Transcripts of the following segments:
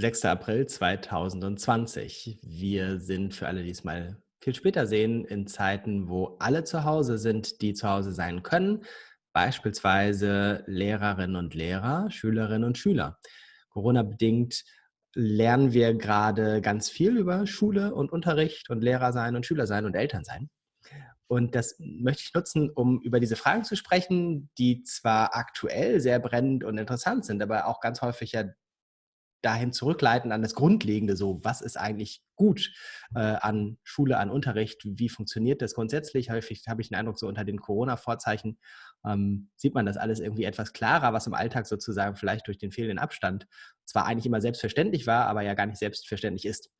6. April 2020. Wir sind für alle, die es mal viel später sehen, in Zeiten, wo alle zu Hause sind, die zu Hause sein können, beispielsweise Lehrerinnen und Lehrer, Schülerinnen und Schüler. Corona-bedingt lernen wir gerade ganz viel über Schule und Unterricht und Lehrer sein und Schüler sein und Eltern sein. Und das möchte ich nutzen, um über diese Fragen zu sprechen, die zwar aktuell sehr brennend und interessant sind, aber auch ganz häufig ja dahin zurückleiten an das Grundlegende, so was ist eigentlich gut äh, an Schule, an Unterricht, wie funktioniert das grundsätzlich? Häufig habe ich den Eindruck, so unter den Corona-Vorzeichen ähm, sieht man das alles irgendwie etwas klarer, was im Alltag sozusagen vielleicht durch den fehlenden Abstand zwar eigentlich immer selbstverständlich war, aber ja gar nicht selbstverständlich ist.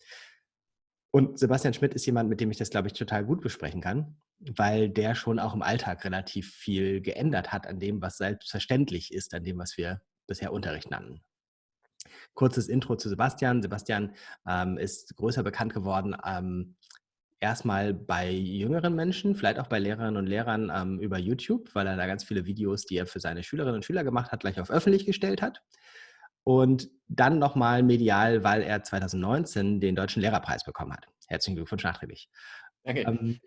Und Sebastian Schmidt ist jemand, mit dem ich das, glaube ich, total gut besprechen kann, weil der schon auch im Alltag relativ viel geändert hat an dem, was selbstverständlich ist, an dem, was wir bisher Unterricht nannten. Kurzes Intro zu Sebastian. Sebastian ähm, ist größer bekannt geworden ähm, erstmal bei jüngeren Menschen, vielleicht auch bei Lehrerinnen und Lehrern ähm, über YouTube, weil er da ganz viele Videos, die er für seine Schülerinnen und Schüler gemacht hat, gleich auf öffentlich gestellt hat. Und dann nochmal medial, weil er 2019 den Deutschen Lehrerpreis bekommen hat. Herzlichen Glückwunsch nachträglich. Okay. Ähm,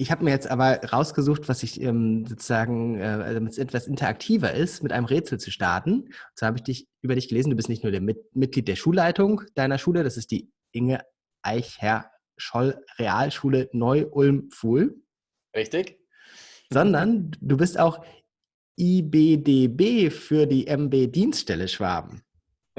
ich habe mir jetzt aber rausgesucht, was ich ähm, sozusagen, äh, damit es etwas interaktiver ist, mit einem Rätsel zu starten. Und zwar habe ich dich über dich gelesen, du bist nicht nur der mit Mitglied der Schulleitung deiner Schule, das ist die Inge Eicher-Scholl Realschule Neu-Ulm-Fuhl. Richtig. Sondern du bist auch IBDB für die MB Dienststelle Schwaben.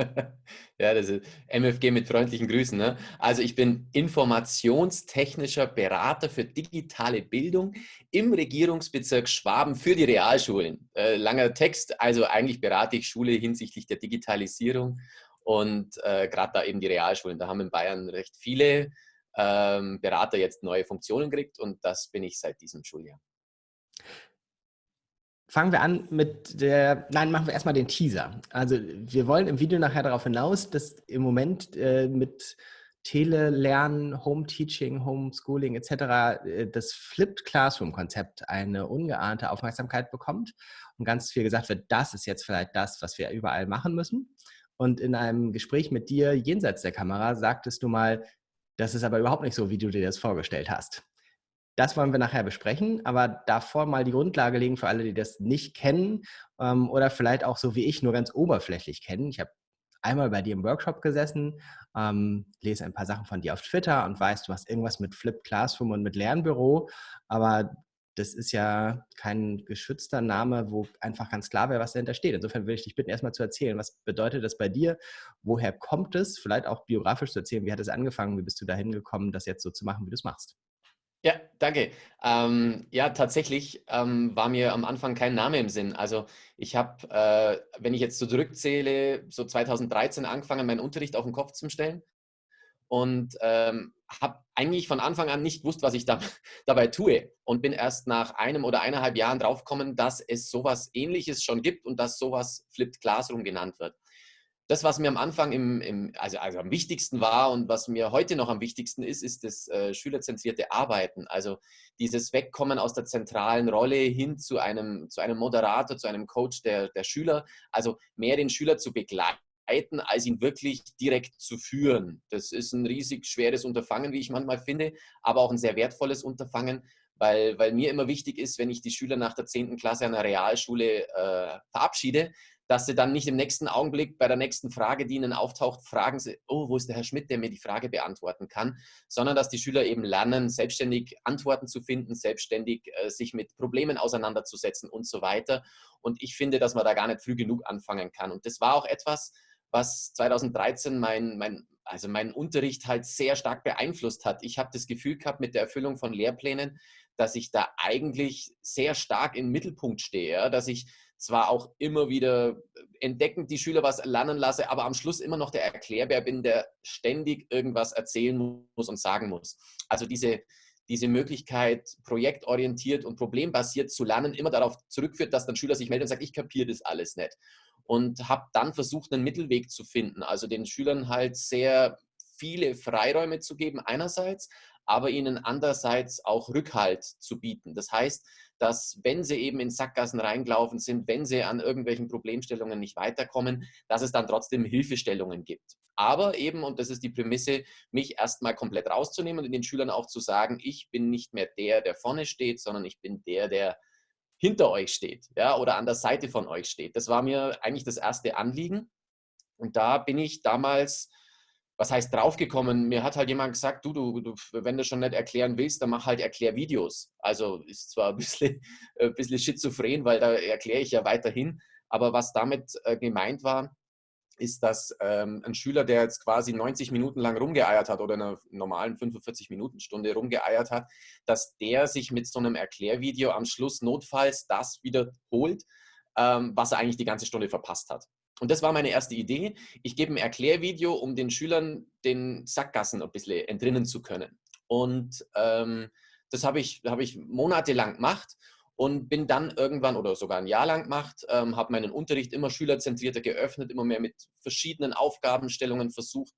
ja, das ist MFG mit freundlichen Grüßen. Ne? Also ich bin informationstechnischer Berater für digitale Bildung im Regierungsbezirk Schwaben für die Realschulen. Äh, langer Text, also eigentlich berate ich Schule hinsichtlich der Digitalisierung und äh, gerade da eben die Realschulen. Da haben in Bayern recht viele ähm, Berater jetzt neue Funktionen gekriegt und das bin ich seit diesem Schuljahr. Fangen wir an mit der, nein, machen wir erstmal den Teaser. Also wir wollen im Video nachher darauf hinaus, dass im Moment äh, mit Telelernen, Home Teaching, Homeschooling etc. Äh, das Flipped Classroom Konzept eine ungeahnte Aufmerksamkeit bekommt und ganz viel gesagt wird, das ist jetzt vielleicht das, was wir überall machen müssen. Und in einem Gespräch mit dir jenseits der Kamera sagtest du mal, das ist aber überhaupt nicht so, wie du dir das vorgestellt hast. Das wollen wir nachher besprechen, aber davor mal die Grundlage legen für alle, die das nicht kennen ähm, oder vielleicht auch so wie ich nur ganz oberflächlich kennen. Ich habe einmal bei dir im Workshop gesessen, ähm, lese ein paar Sachen von dir auf Twitter und weiß, du hast irgendwas mit Flip Classroom und mit Lernbüro, aber das ist ja kein geschützter Name, wo einfach ganz klar wäre, was dahinter steht. Insofern würde ich dich bitten, erstmal zu erzählen, was bedeutet das bei dir? Woher kommt es? Vielleicht auch biografisch zu erzählen, wie hat es angefangen? Wie bist du dahin gekommen, das jetzt so zu machen, wie du es machst? Ja, danke. Ähm, ja, tatsächlich ähm, war mir am Anfang kein Name im Sinn. Also ich habe, äh, wenn ich jetzt so zurückzähle, so 2013 angefangen, meinen Unterricht auf den Kopf zu stellen und ähm, habe eigentlich von Anfang an nicht gewusst, was ich da, dabei tue und bin erst nach einem oder eineinhalb Jahren draufgekommen, dass es sowas Ähnliches schon gibt und dass sowas Flipped Classroom genannt wird das, was mir am Anfang im, im, also, also am wichtigsten war und was mir heute noch am wichtigsten ist, ist das äh, schülerzentrierte Arbeiten. Also dieses Wegkommen aus der zentralen Rolle hin zu einem, zu einem Moderator, zu einem Coach der, der Schüler. Also mehr den Schüler zu begleiten, als ihn wirklich direkt zu führen. Das ist ein riesig schweres Unterfangen, wie ich manchmal finde, aber auch ein sehr wertvolles Unterfangen, weil, weil mir immer wichtig ist, wenn ich die Schüler nach der 10. Klasse der Realschule äh, verabschiede, dass sie dann nicht im nächsten Augenblick bei der nächsten Frage, die ihnen auftaucht, fragen sie, oh, wo ist der Herr Schmidt, der mir die Frage beantworten kann, sondern dass die Schüler eben lernen, selbstständig Antworten zu finden, selbstständig äh, sich mit Problemen auseinanderzusetzen und so weiter. Und ich finde, dass man da gar nicht früh genug anfangen kann. Und das war auch etwas, was 2013 mein, mein, also meinen Unterricht halt sehr stark beeinflusst hat. Ich habe das Gefühl gehabt mit der Erfüllung von Lehrplänen, dass ich da eigentlich sehr stark im Mittelpunkt stehe, dass ich zwar auch immer wieder entdeckend die Schüler was lernen lasse, aber am Schluss immer noch der Erklärbär bin, der ständig irgendwas erzählen muss und sagen muss. Also diese, diese Möglichkeit, projektorientiert und problembasiert zu lernen, immer darauf zurückführt, dass dann Schüler sich melden und sagen, ich kapiere das alles nicht. Und habe dann versucht, einen Mittelweg zu finden, also den Schülern halt sehr viele Freiräume zu geben einerseits, aber ihnen andererseits auch Rückhalt zu bieten. Das heißt, dass wenn sie eben in Sackgassen reingelaufen sind, wenn sie an irgendwelchen Problemstellungen nicht weiterkommen, dass es dann trotzdem Hilfestellungen gibt. Aber eben, und das ist die Prämisse, mich erstmal komplett rauszunehmen und den Schülern auch zu sagen, ich bin nicht mehr der, der vorne steht, sondern ich bin der, der hinter euch steht ja, oder an der Seite von euch steht. Das war mir eigentlich das erste Anliegen. Und da bin ich damals was heißt draufgekommen? Mir hat halt jemand gesagt, du, du, du, wenn du schon nicht erklären willst, dann mach halt Erklärvideos. Also ist zwar ein bisschen, ein bisschen schizophren, weil da erkläre ich ja weiterhin, aber was damit äh, gemeint war, ist, dass ähm, ein Schüler, der jetzt quasi 90 Minuten lang rumgeeiert hat oder in einer normalen 45-Minuten-Stunde rumgeeiert hat, dass der sich mit so einem Erklärvideo am Schluss notfalls das wiederholt, ähm, was er eigentlich die ganze Stunde verpasst hat. Und das war meine erste Idee. Ich gebe ein Erklärvideo, um den Schülern den Sackgassen ein bisschen entrinnen zu können. Und ähm, das habe ich, hab ich monatelang gemacht und bin dann irgendwann oder sogar ein Jahr lang gemacht, ähm, habe meinen Unterricht immer schülerzentrierter geöffnet, immer mehr mit verschiedenen Aufgabenstellungen versucht,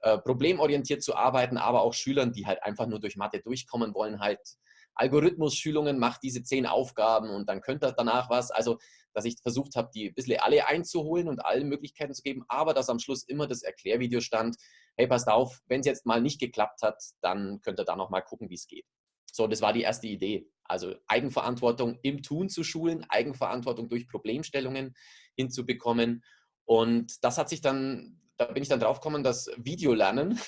äh, problemorientiert zu arbeiten, aber auch Schülern, die halt einfach nur durch Mathe durchkommen wollen, halt Algorithmus-Schulungen, macht diese zehn Aufgaben und dann könnt ihr danach was. Also, dass ich versucht habe, die ein bisschen alle einzuholen und allen Möglichkeiten zu geben, aber dass am Schluss immer das Erklärvideo stand, hey, passt auf, wenn es jetzt mal nicht geklappt hat, dann könnt ihr da nochmal gucken, wie es geht. So, das war die erste Idee. Also Eigenverantwortung im Tun zu schulen, Eigenverantwortung durch Problemstellungen hinzubekommen. Und das hat sich dann, da bin ich dann drauf gekommen, dass Videolernen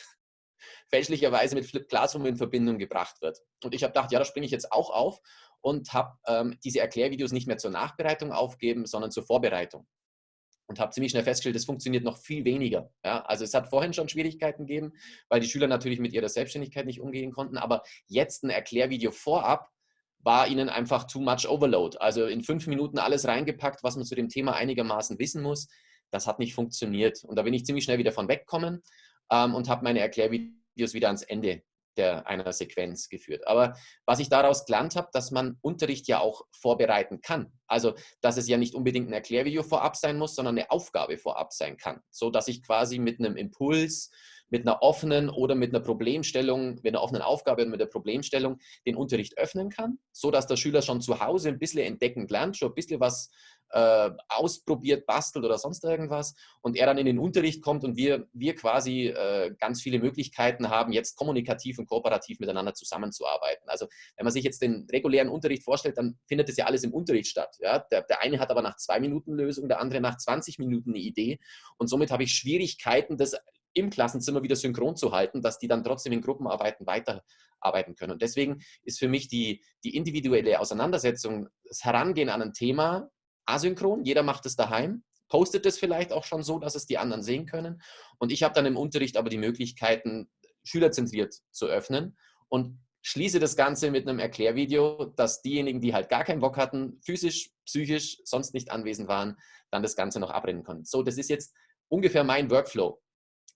fälschlicherweise mit Flip Classroom in Verbindung gebracht wird. Und ich habe gedacht, ja, da springe ich jetzt auch auf und habe ähm, diese Erklärvideos nicht mehr zur Nachbereitung aufgeben, sondern zur Vorbereitung. Und habe ziemlich schnell festgestellt, das funktioniert noch viel weniger. Ja, also es hat vorhin schon Schwierigkeiten gegeben, weil die Schüler natürlich mit ihrer Selbstständigkeit nicht umgehen konnten. Aber jetzt ein Erklärvideo vorab war ihnen einfach too much overload. Also in fünf Minuten alles reingepackt, was man zu dem Thema einigermaßen wissen muss. Das hat nicht funktioniert. Und da bin ich ziemlich schnell wieder von weggekommen ähm, und habe meine Erklärvideos wieder ans Ende der, einer Sequenz geführt. Aber was ich daraus gelernt habe, dass man Unterricht ja auch vorbereiten kann. Also, dass es ja nicht unbedingt ein Erklärvideo vorab sein muss, sondern eine Aufgabe vorab sein kann. So dass ich quasi mit einem Impuls, mit einer offenen oder mit einer Problemstellung, mit einer offenen Aufgabe und mit der Problemstellung den Unterricht öffnen kann, so dass der Schüler schon zu Hause ein bisschen entdeckend lernt, schon ein bisschen was äh, ausprobiert, bastelt oder sonst irgendwas und er dann in den Unterricht kommt und wir, wir quasi äh, ganz viele Möglichkeiten haben, jetzt kommunikativ und kooperativ miteinander zusammenzuarbeiten. Also wenn man sich jetzt den regulären Unterricht vorstellt, dann findet es ja alles im Unterricht statt. Ja? Der, der eine hat aber nach zwei Minuten Lösung, der andere nach 20 Minuten eine Idee und somit habe ich Schwierigkeiten, das im Klassenzimmer wieder synchron zu halten, dass die dann trotzdem in Gruppenarbeiten weiterarbeiten können. Und deswegen ist für mich die, die individuelle Auseinandersetzung, das Herangehen an ein Thema asynchron, jeder macht es daheim, postet es vielleicht auch schon so, dass es die anderen sehen können. Und ich habe dann im Unterricht aber die Möglichkeiten, schülerzentriert zu öffnen und schließe das Ganze mit einem Erklärvideo, dass diejenigen, die halt gar keinen Bock hatten, physisch, psychisch, sonst nicht anwesend waren, dann das Ganze noch abrennen konnten. So, das ist jetzt ungefähr mein Workflow.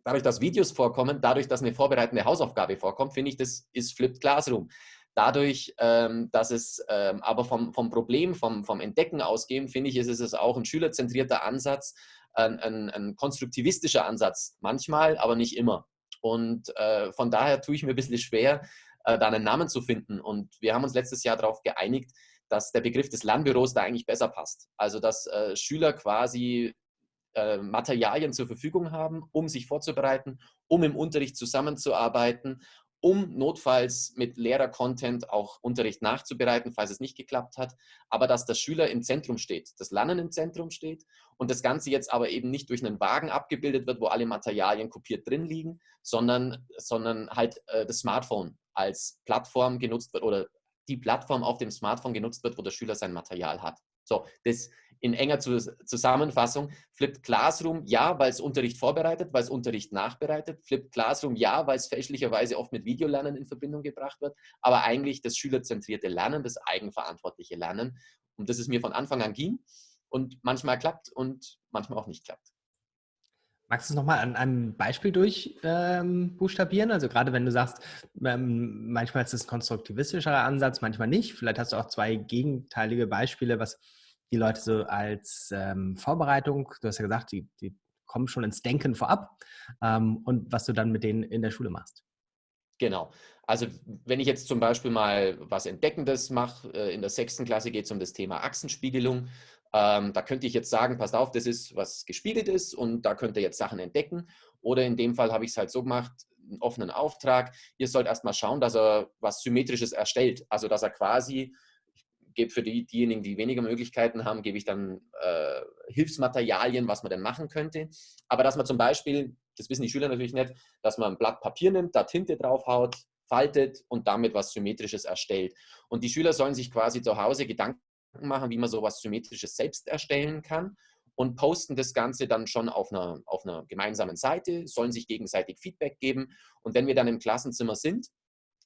Dadurch, dass Videos vorkommen, dadurch, dass eine vorbereitende Hausaufgabe vorkommt, finde ich, das ist Flipped Classroom. Dadurch, ähm, dass es ähm, aber vom, vom Problem, vom, vom Entdecken ausgehen, finde ich, ist es auch ein schülerzentrierter Ansatz, ein, ein, ein konstruktivistischer Ansatz, manchmal, aber nicht immer. Und äh, von daher tue ich mir ein bisschen schwer, äh, da einen Namen zu finden. Und wir haben uns letztes Jahr darauf geeinigt, dass der Begriff des Lernbüros da eigentlich besser passt. Also dass äh, Schüler quasi äh, Materialien zur Verfügung haben, um sich vorzubereiten, um im Unterricht zusammenzuarbeiten um notfalls mit Lehrer-Content auch Unterricht nachzubereiten, falls es nicht geklappt hat, aber dass der Schüler im Zentrum steht, das Lernen im Zentrum steht und das Ganze jetzt aber eben nicht durch einen Wagen abgebildet wird, wo alle Materialien kopiert drin liegen, sondern, sondern halt äh, das Smartphone als Plattform genutzt wird oder die Plattform auf dem Smartphone genutzt wird, wo der Schüler sein Material hat. So, das in enger Zusammenfassung. Flipped Classroom, ja, weil es Unterricht vorbereitet, weil es Unterricht nachbereitet. Flipped Classroom, ja, weil es fälschlicherweise oft mit Videolernen in Verbindung gebracht wird. Aber eigentlich das schülerzentrierte Lernen, das eigenverantwortliche Lernen, um das es mir von Anfang an ging und manchmal klappt und manchmal auch nicht klappt. Magst du es nochmal an einem Beispiel durchbuchstabieren? Ähm, also gerade wenn du sagst, ähm, manchmal ist es ein konstruktivistischerer Ansatz, manchmal nicht. Vielleicht hast du auch zwei gegenteilige Beispiele, was die Leute so als ähm, Vorbereitung, du hast ja gesagt, die, die kommen schon ins Denken vorab ähm, und was du dann mit denen in der Schule machst. Genau. Also wenn ich jetzt zum Beispiel mal was Entdeckendes mache, äh, in der sechsten Klasse geht es um das Thema Achsenspiegelung. Ähm, da könnte ich jetzt sagen, passt auf, das ist was gespiegelt ist und da könnt ihr jetzt Sachen entdecken. Oder in dem Fall habe ich es halt so gemacht, einen offenen Auftrag. Ihr sollt erstmal schauen, dass er was Symmetrisches erstellt. Also dass er quasi, gebe für die, diejenigen, die weniger Möglichkeiten haben, gebe ich dann äh, Hilfsmaterialien, was man denn machen könnte. Aber dass man zum Beispiel, das wissen die Schüler natürlich nicht, dass man ein Blatt Papier nimmt, da Tinte draufhaut, faltet und damit was Symmetrisches erstellt. Und die Schüler sollen sich quasi zu Hause Gedanken machen, wie man sowas Symmetrisches selbst erstellen kann und posten das Ganze dann schon auf einer, auf einer gemeinsamen Seite, sollen sich gegenseitig Feedback geben. Und wenn wir dann im Klassenzimmer sind,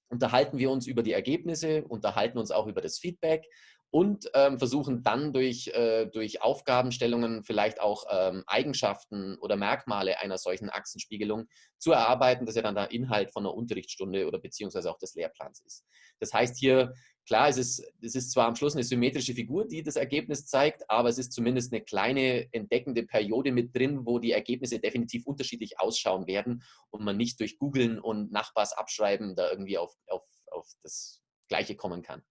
unterhalten wir uns über die Ergebnisse, unterhalten uns auch über das Feedback und ähm, versuchen dann durch, äh, durch Aufgabenstellungen vielleicht auch ähm, Eigenschaften oder Merkmale einer solchen Achsenspiegelung zu erarbeiten, dass ja dann der Inhalt von einer Unterrichtsstunde oder beziehungsweise auch des Lehrplans ist. Das heißt hier Klar, es ist, es ist zwar am Schluss eine symmetrische Figur, die das Ergebnis zeigt, aber es ist zumindest eine kleine entdeckende Periode mit drin, wo die Ergebnisse definitiv unterschiedlich ausschauen werden und man nicht durch Googlen und Nachbars abschreiben da irgendwie auf, auf, auf das Gleiche kommen kann.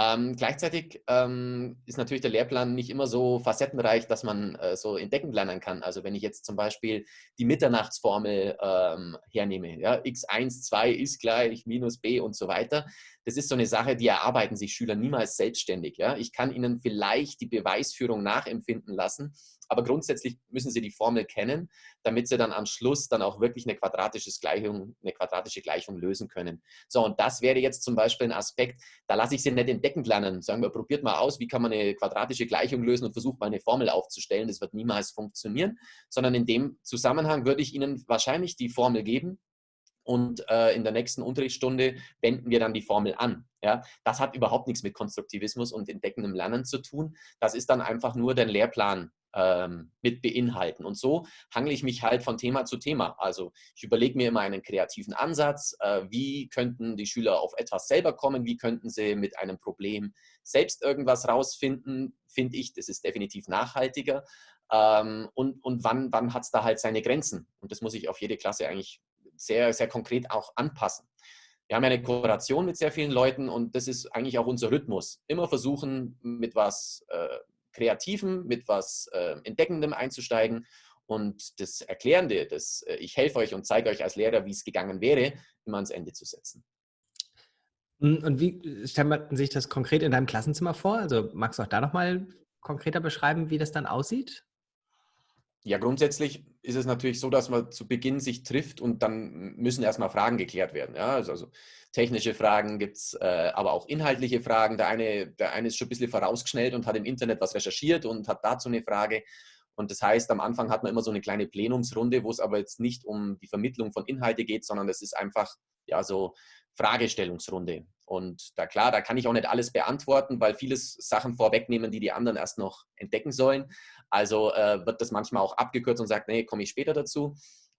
Ähm, gleichzeitig ähm, ist natürlich der Lehrplan nicht immer so facettenreich, dass man äh, so entdeckend lernen kann. Also wenn ich jetzt zum Beispiel die Mitternachtsformel ähm, hernehme, ja, x1, 2 ist gleich minus b und so weiter, das ist so eine Sache, die erarbeiten sich Schüler niemals selbstständig. Ja. Ich kann ihnen vielleicht die Beweisführung nachempfinden lassen, aber grundsätzlich müssen sie die Formel kennen, damit sie dann am Schluss dann auch wirklich eine quadratische Gleichung, eine quadratische Gleichung lösen können. So, und das wäre jetzt zum Beispiel ein Aspekt, da lasse ich sie nicht entdeckend lernen. Sagen wir, probiert mal aus, wie kann man eine quadratische Gleichung lösen und versucht mal eine Formel aufzustellen. Das wird niemals funktionieren, sondern in dem Zusammenhang würde ich ihnen wahrscheinlich die Formel geben, und äh, in der nächsten Unterrichtsstunde wenden wir dann die Formel an. Ja? Das hat überhaupt nichts mit Konstruktivismus und entdeckendem Lernen zu tun. Das ist dann einfach nur den Lehrplan ähm, mit beinhalten. Und so hangle ich mich halt von Thema zu Thema. Also ich überlege mir immer einen kreativen Ansatz. Äh, wie könnten die Schüler auf etwas selber kommen? Wie könnten sie mit einem Problem selbst irgendwas rausfinden? Finde ich, das ist definitiv nachhaltiger. Ähm, und, und wann, wann hat es da halt seine Grenzen? Und das muss ich auf jede Klasse eigentlich sehr, sehr konkret auch anpassen. Wir haben eine Kooperation mit sehr vielen Leuten und das ist eigentlich auch unser Rhythmus. Immer versuchen, mit was äh, Kreativem, mit was äh, Entdeckendem einzusteigen und das Erklärende, das äh, ich helfe euch und zeige euch als Lehrer, wie es gegangen wäre, immer ans Ende zu setzen. Hm, und wie stellt man sich das konkret in deinem Klassenzimmer vor? Also magst du auch da nochmal konkreter beschreiben, wie das dann aussieht? Ja, grundsätzlich ist es natürlich so, dass man zu Beginn sich trifft und dann müssen erstmal Fragen geklärt werden. Ja? Also, also technische Fragen gibt es, äh, aber auch inhaltliche Fragen. Der eine, der eine ist schon ein bisschen vorausgeschnellt und hat im Internet was recherchiert und hat dazu eine Frage. Und das heißt, am Anfang hat man immer so eine kleine Plenumsrunde, wo es aber jetzt nicht um die Vermittlung von Inhalte geht, sondern es ist einfach ja so Fragestellungsrunde. Und da klar, da kann ich auch nicht alles beantworten, weil vieles Sachen vorwegnehmen, die die anderen erst noch entdecken sollen. Also äh, wird das manchmal auch abgekürzt und sagt, nee, komme ich später dazu.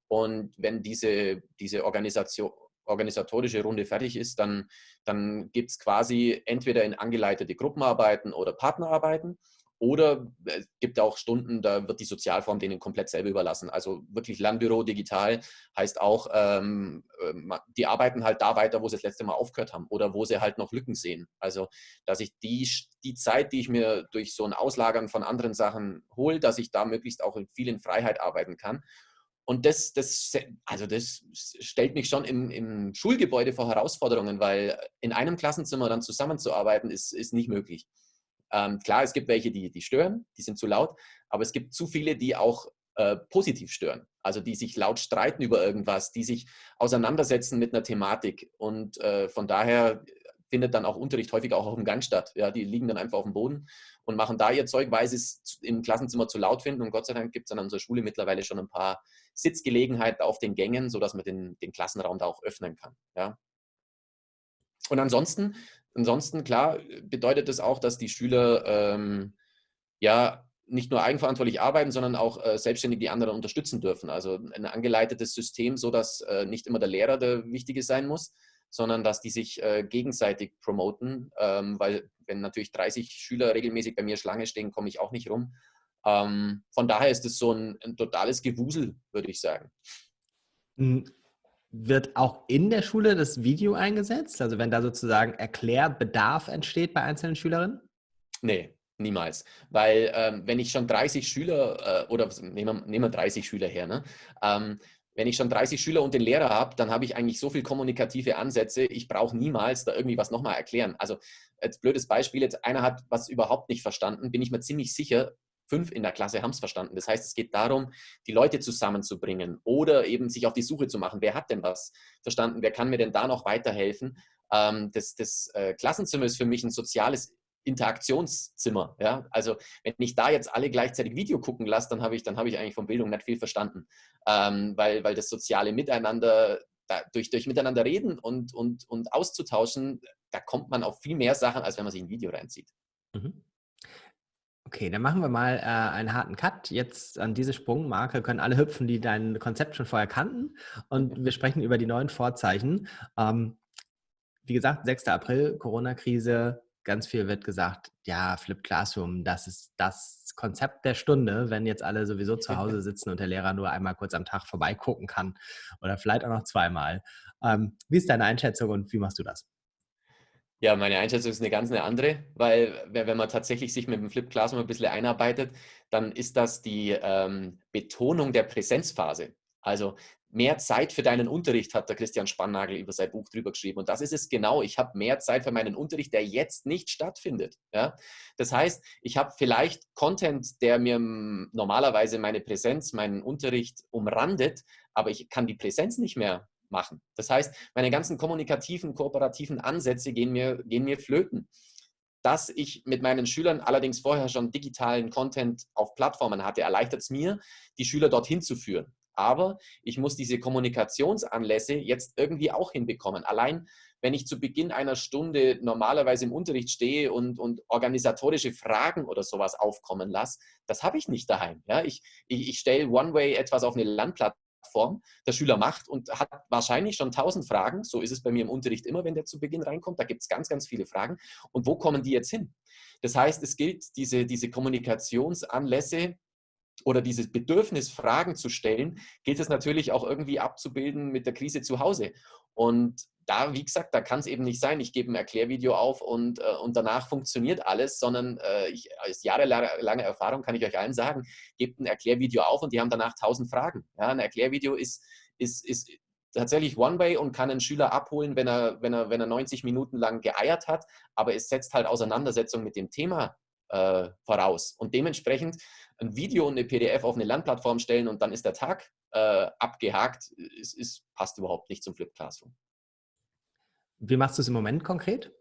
Und wenn diese, diese Organisation, organisatorische Runde fertig ist, dann, dann gibt es quasi entweder in angeleitete Gruppenarbeiten oder Partnerarbeiten. Oder es gibt auch Stunden, da wird die Sozialform denen komplett selber überlassen. Also wirklich Lernbüro digital heißt auch, ähm, ähm, die arbeiten halt da weiter, wo sie das letzte Mal aufgehört haben oder wo sie halt noch Lücken sehen. Also, dass ich die, die Zeit, die ich mir durch so ein Auslagern von anderen Sachen hole, dass ich da möglichst auch in viel Freiheit arbeiten kann. Und das, das, also das stellt mich schon im, im Schulgebäude vor Herausforderungen, weil in einem Klassenzimmer dann zusammenzuarbeiten, ist, ist nicht möglich. Ähm, klar, es gibt welche, die, die stören, die sind zu laut, aber es gibt zu viele, die auch äh, positiv stören. Also die sich laut streiten über irgendwas, die sich auseinandersetzen mit einer Thematik. Und äh, von daher findet dann auch Unterricht häufig auch auf dem Gang statt. Ja, die liegen dann einfach auf dem Boden und machen da ihr Zeug, weil sie es im Klassenzimmer zu laut finden. Und Gott sei Dank gibt es an unserer Schule mittlerweile schon ein paar Sitzgelegenheiten auf den Gängen, sodass man den, den Klassenraum da auch öffnen kann. Ja. Und ansonsten Ansonsten, klar, bedeutet das auch, dass die Schüler ähm, ja nicht nur eigenverantwortlich arbeiten, sondern auch äh, selbstständig die anderen unterstützen dürfen. Also ein angeleitetes System, so dass äh, nicht immer der Lehrer der Wichtige sein muss, sondern dass die sich äh, gegenseitig promoten, ähm, weil wenn natürlich 30 Schüler regelmäßig bei mir Schlange stehen, komme ich auch nicht rum. Ähm, von daher ist es so ein, ein totales Gewusel, würde ich sagen. Wird auch in der Schule das Video eingesetzt? Also wenn da sozusagen Erklärbedarf entsteht bei einzelnen Schülerinnen? Nee, niemals. Weil ähm, wenn ich schon 30 Schüler äh, oder nehmen wir, nehmen wir 30 Schüler her, ne? Ähm, wenn ich schon 30 Schüler und den Lehrer habe, dann habe ich eigentlich so viel kommunikative Ansätze, ich brauche niemals da irgendwie was nochmal erklären. Also als blödes Beispiel, jetzt einer hat was überhaupt nicht verstanden, bin ich mir ziemlich sicher, fünf in der Klasse haben es verstanden. Das heißt, es geht darum, die Leute zusammenzubringen oder eben sich auf die Suche zu machen. Wer hat denn was verstanden? Wer kann mir denn da noch weiterhelfen? Ähm, das, das äh, Klassenzimmer ist für mich ein soziales Interaktionszimmer. Ja? Also wenn ich da jetzt alle gleichzeitig Video gucken lasse, dann habe ich, hab ich eigentlich von Bildung nicht viel verstanden, ähm, weil, weil das soziale Miteinander, da, durch, durch Miteinander reden und, und, und auszutauschen, da kommt man auf viel mehr Sachen, als wenn man sich ein Video reinzieht. Mhm. Okay, dann machen wir mal äh, einen harten Cut. Jetzt an diese Sprungmarke können alle hüpfen, die dein Konzept schon vorher kannten. Und wir sprechen über die neuen Vorzeichen. Ähm, wie gesagt, 6. April, Corona-Krise, ganz viel wird gesagt, ja, Flip Classroom, das ist das Konzept der Stunde, wenn jetzt alle sowieso zu Hause sitzen und der Lehrer nur einmal kurz am Tag vorbeigucken kann oder vielleicht auch noch zweimal. Ähm, wie ist deine Einschätzung und wie machst du das? Ja, meine Einschätzung ist eine ganz eine andere, weil wenn man tatsächlich sich mit dem Flip Classroom ein bisschen einarbeitet, dann ist das die ähm, Betonung der Präsenzphase. Also mehr Zeit für deinen Unterricht hat der Christian Spannagel über sein Buch drüber geschrieben. Und das ist es genau. Ich habe mehr Zeit für meinen Unterricht, der jetzt nicht stattfindet. Ja? Das heißt, ich habe vielleicht Content, der mir normalerweise meine Präsenz, meinen Unterricht umrandet, aber ich kann die Präsenz nicht mehr machen. Das heißt, meine ganzen kommunikativen, kooperativen Ansätze gehen mir, gehen mir flöten. Dass ich mit meinen Schülern allerdings vorher schon digitalen Content auf Plattformen hatte, erleichtert es mir, die Schüler dorthin zu führen. Aber ich muss diese Kommunikationsanlässe jetzt irgendwie auch hinbekommen. Allein wenn ich zu Beginn einer Stunde normalerweise im Unterricht stehe und, und organisatorische Fragen oder sowas aufkommen lasse, das habe ich nicht daheim. Ja? Ich, ich, ich stelle One-Way etwas auf eine Landplatte Plattform der Schüler macht und hat wahrscheinlich schon tausend Fragen. So ist es bei mir im Unterricht immer, wenn der zu Beginn reinkommt. Da gibt es ganz, ganz viele Fragen. Und wo kommen die jetzt hin? Das heißt, es gilt, diese, diese Kommunikationsanlässe oder dieses Bedürfnis, Fragen zu stellen, gilt es natürlich auch irgendwie abzubilden mit der Krise zu Hause. Und da, wie gesagt, da kann es eben nicht sein, ich gebe ein Erklärvideo auf und, äh, und danach funktioniert alles, sondern äh, ich, als jahrelange Erfahrung kann ich euch allen sagen, gebt ein Erklärvideo auf und die haben danach tausend Fragen. Ja, ein Erklärvideo ist, ist, ist tatsächlich One-Way und kann einen Schüler abholen, wenn er, wenn, er, wenn er 90 Minuten lang geeiert hat, aber es setzt halt Auseinandersetzung mit dem Thema äh, voraus. Und dementsprechend ein Video und eine PDF auf eine Lernplattform stellen und dann ist der Tag äh, abgehakt, ist, ist, passt überhaupt nicht zum Flip Classroom. Wie machst du es im Moment konkret?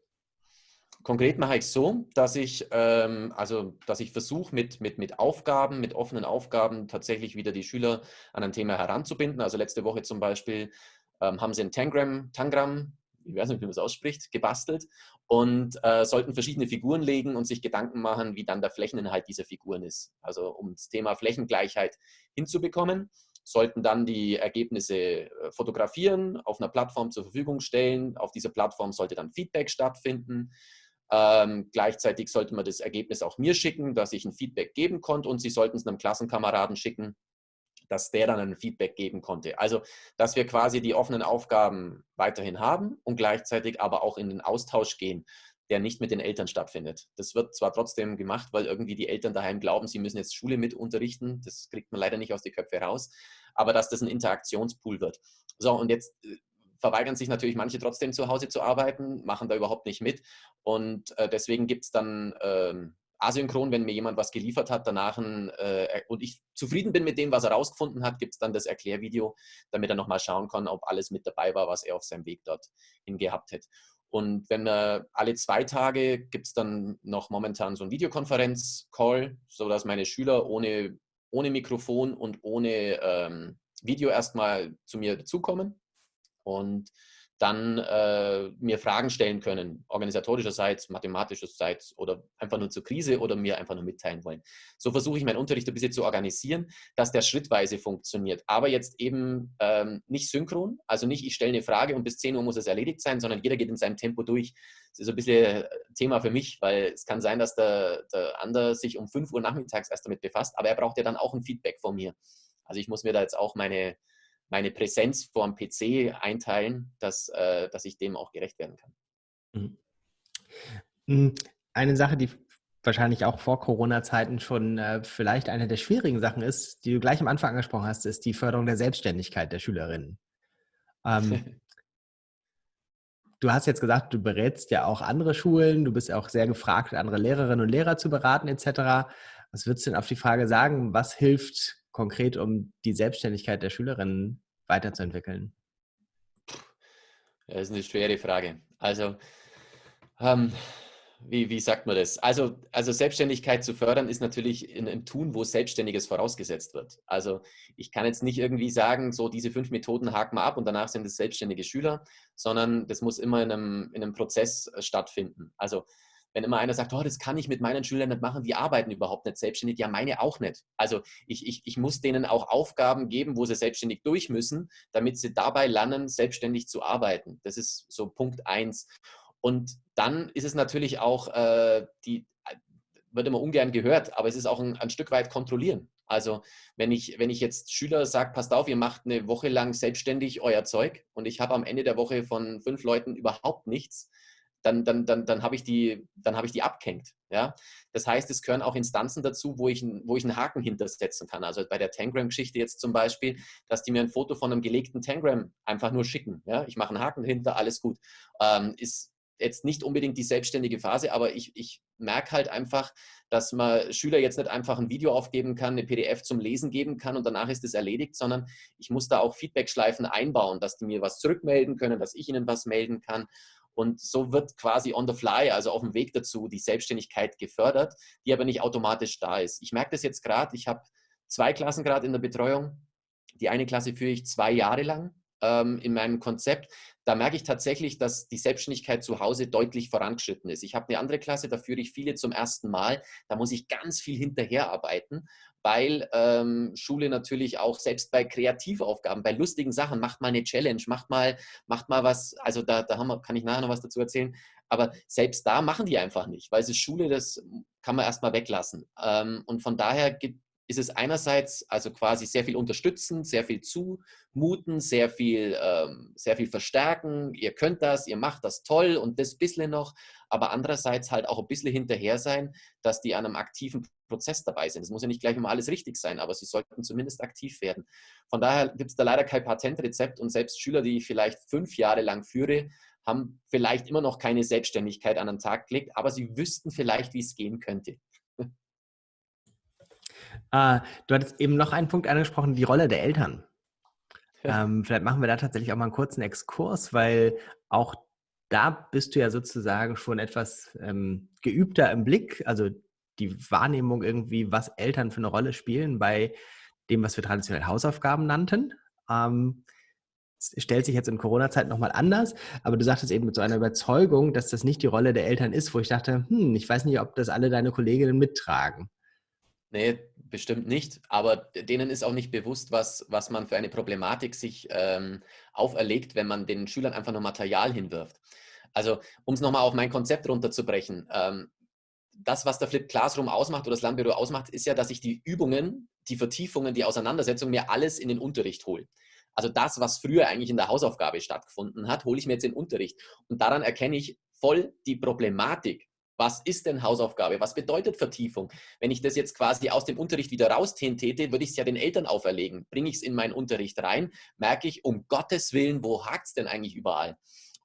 Konkret mache ich es so, dass ich, ähm, also, dass ich versuche, mit, mit, mit Aufgaben, mit offenen Aufgaben tatsächlich wieder die Schüler an ein Thema heranzubinden. Also letzte Woche zum Beispiel ähm, haben sie ein Tangram, Tangram, ich weiß nicht, wie man es ausspricht, gebastelt und äh, sollten verschiedene Figuren legen und sich Gedanken machen, wie dann der Flächeninhalt dieser Figuren ist. Also um das Thema Flächengleichheit hinzubekommen sollten dann die Ergebnisse äh, fotografieren, auf einer Plattform zur Verfügung stellen. Auf dieser Plattform sollte dann Feedback stattfinden. Ähm, gleichzeitig sollte man das Ergebnis auch mir schicken, dass ich ein Feedback geben konnte und Sie sollten es einem Klassenkameraden schicken, dass der dann ein Feedback geben konnte. Also, dass wir quasi die offenen Aufgaben weiterhin haben und gleichzeitig aber auch in den Austausch gehen der nicht mit den Eltern stattfindet. Das wird zwar trotzdem gemacht, weil irgendwie die Eltern daheim glauben, sie müssen jetzt Schule mit unterrichten. Das kriegt man leider nicht aus den Köpfen raus. Aber dass das ein Interaktionspool wird. So, und jetzt äh, verweigern sich natürlich manche trotzdem zu Hause zu arbeiten, machen da überhaupt nicht mit. Und äh, deswegen gibt es dann ähm, asynchron, wenn mir jemand was geliefert hat, danach ein, äh, und ich zufrieden bin mit dem, was er rausgefunden hat, gibt es dann das Erklärvideo, damit er nochmal schauen kann, ob alles mit dabei war, was er auf seinem Weg dorthin gehabt hat. Und wenn äh, alle zwei Tage gibt es dann noch momentan so einen Videokonferenz-Call, sodass meine Schüler ohne, ohne Mikrofon und ohne ähm, Video erstmal zu mir dazukommen. Und dann äh, mir Fragen stellen können, organisatorischerseits, mathematischerseits oder einfach nur zur Krise oder mir einfach nur mitteilen wollen. So versuche ich meinen Unterricht ein bisschen zu organisieren, dass der schrittweise funktioniert. Aber jetzt eben ähm, nicht synchron, also nicht ich stelle eine Frage und bis 10 Uhr muss es erledigt sein, sondern jeder geht in seinem Tempo durch. Das ist ein bisschen Thema für mich, weil es kann sein, dass der, der andere sich um 5 Uhr nachmittags erst damit befasst, aber er braucht ja dann auch ein Feedback von mir. Also ich muss mir da jetzt auch meine, meine Präsenz vor dem PC einteilen, dass, äh, dass ich dem auch gerecht werden kann. Mhm. Hm, eine Sache, die wahrscheinlich auch vor Corona-Zeiten schon äh, vielleicht eine der schwierigen Sachen ist, die du gleich am Anfang angesprochen hast, ist die Förderung der Selbstständigkeit der Schülerinnen. Ähm, du hast jetzt gesagt, du berätst ja auch andere Schulen, du bist ja auch sehr gefragt, andere Lehrerinnen und Lehrer zu beraten etc. Was würdest du denn auf die Frage sagen, was hilft konkret, um die Selbstständigkeit der Schülerinnen weiterzuentwickeln? Das ist eine schwere Frage. Also, ähm, wie, wie sagt man das? Also, also Selbstständigkeit zu fördern ist natürlich in einem Tun, wo Selbstständiges vorausgesetzt wird. Also ich kann jetzt nicht irgendwie sagen, so diese fünf Methoden haken wir ab und danach sind es selbstständige Schüler, sondern das muss immer in einem, in einem Prozess äh, stattfinden. Also wenn immer einer sagt, oh, das kann ich mit meinen Schülern nicht machen, die arbeiten überhaupt nicht selbstständig, ja, meine auch nicht. Also ich, ich, ich muss denen auch Aufgaben geben, wo sie selbstständig durch müssen, damit sie dabei lernen, selbstständig zu arbeiten. Das ist so Punkt eins. Und dann ist es natürlich auch, äh, die, wird immer ungern gehört, aber es ist auch ein, ein Stück weit kontrollieren. Also wenn ich, wenn ich jetzt Schüler sage, passt auf, ihr macht eine Woche lang selbstständig euer Zeug und ich habe am Ende der Woche von fünf Leuten überhaupt nichts, dann, dann, dann, dann habe ich, die, hab ich die abgehängt. Ja? Das heißt, es gehören auch Instanzen dazu, wo ich, wo ich einen Haken hintersetzen kann. Also bei der Tangram-Geschichte jetzt zum Beispiel, dass die mir ein Foto von einem gelegten Tangram einfach nur schicken. Ja? Ich mache einen Haken hinter, alles gut. Ähm, ist jetzt nicht unbedingt die selbstständige Phase, aber ich, ich merke halt einfach, dass man Schüler jetzt nicht einfach ein Video aufgeben kann, eine PDF zum Lesen geben kann und danach ist es erledigt, sondern ich muss da auch Feedback-Schleifen einbauen, dass die mir was zurückmelden können, dass ich ihnen was melden kann. Und so wird quasi on the fly, also auf dem Weg dazu, die Selbstständigkeit gefördert, die aber nicht automatisch da ist. Ich merke das jetzt gerade, ich habe zwei Klassen gerade in der Betreuung. Die eine Klasse führe ich zwei Jahre lang ähm, in meinem Konzept. Da merke ich tatsächlich, dass die Selbstständigkeit zu Hause deutlich vorangeschritten ist. Ich habe eine andere Klasse, da führe ich viele zum ersten Mal. Da muss ich ganz viel hinterherarbeiten weil ähm, Schule natürlich auch selbst bei Kreativaufgaben, bei lustigen Sachen, macht mal eine Challenge, macht mal, macht mal was, also da, da wir, kann ich nachher noch was dazu erzählen, aber selbst da machen die einfach nicht, weil es ist Schule, das kann man erstmal weglassen. Ähm, und von daher gibt, ist es einerseits also quasi sehr viel unterstützen, sehr viel zumuten, sehr viel, ähm, sehr viel verstärken. Ihr könnt das, ihr macht das toll und das bisschen noch, aber andererseits halt auch ein bisschen hinterher sein, dass die an einem aktiven Prozess dabei sind. Es muss ja nicht gleich immer alles richtig sein, aber sie sollten zumindest aktiv werden. Von daher gibt es da leider kein Patentrezept und selbst Schüler, die ich vielleicht fünf Jahre lang führe, haben vielleicht immer noch keine Selbstständigkeit an den Tag gelegt, aber sie wüssten vielleicht, wie es gehen könnte. Äh, du hattest eben noch einen Punkt angesprochen, die Rolle der Eltern. Ja. Ähm, vielleicht machen wir da tatsächlich auch mal einen kurzen Exkurs, weil auch da bist du ja sozusagen schon etwas ähm, geübter im Blick, also die Wahrnehmung irgendwie, was Eltern für eine Rolle spielen bei dem, was wir traditionell Hausaufgaben nannten. Ähm, stellt sich jetzt in Corona-Zeit nochmal anders, aber du sagtest eben mit so einer Überzeugung, dass das nicht die Rolle der Eltern ist, wo ich dachte, hm, ich weiß nicht, ob das alle deine Kolleginnen mittragen. Nee, bestimmt nicht. Aber denen ist auch nicht bewusst, was, was man für eine Problematik sich ähm, auferlegt, wenn man den Schülern einfach nur Material hinwirft. Also, um es nochmal auf mein Konzept runterzubrechen. Ähm, das, was der Flip Classroom ausmacht oder das Lernbüro ausmacht, ist ja, dass ich die Übungen, die Vertiefungen, die Auseinandersetzung mir alles in den Unterricht hole. Also das, was früher eigentlich in der Hausaufgabe stattgefunden hat, hole ich mir jetzt in den Unterricht. Und daran erkenne ich voll die Problematik, was ist denn Hausaufgabe? Was bedeutet Vertiefung? Wenn ich das jetzt quasi aus dem Unterricht wieder rausziehen täte, würde ich es ja den Eltern auferlegen. Bringe ich es in meinen Unterricht rein, merke ich, um Gottes Willen, wo hakt es denn eigentlich überall?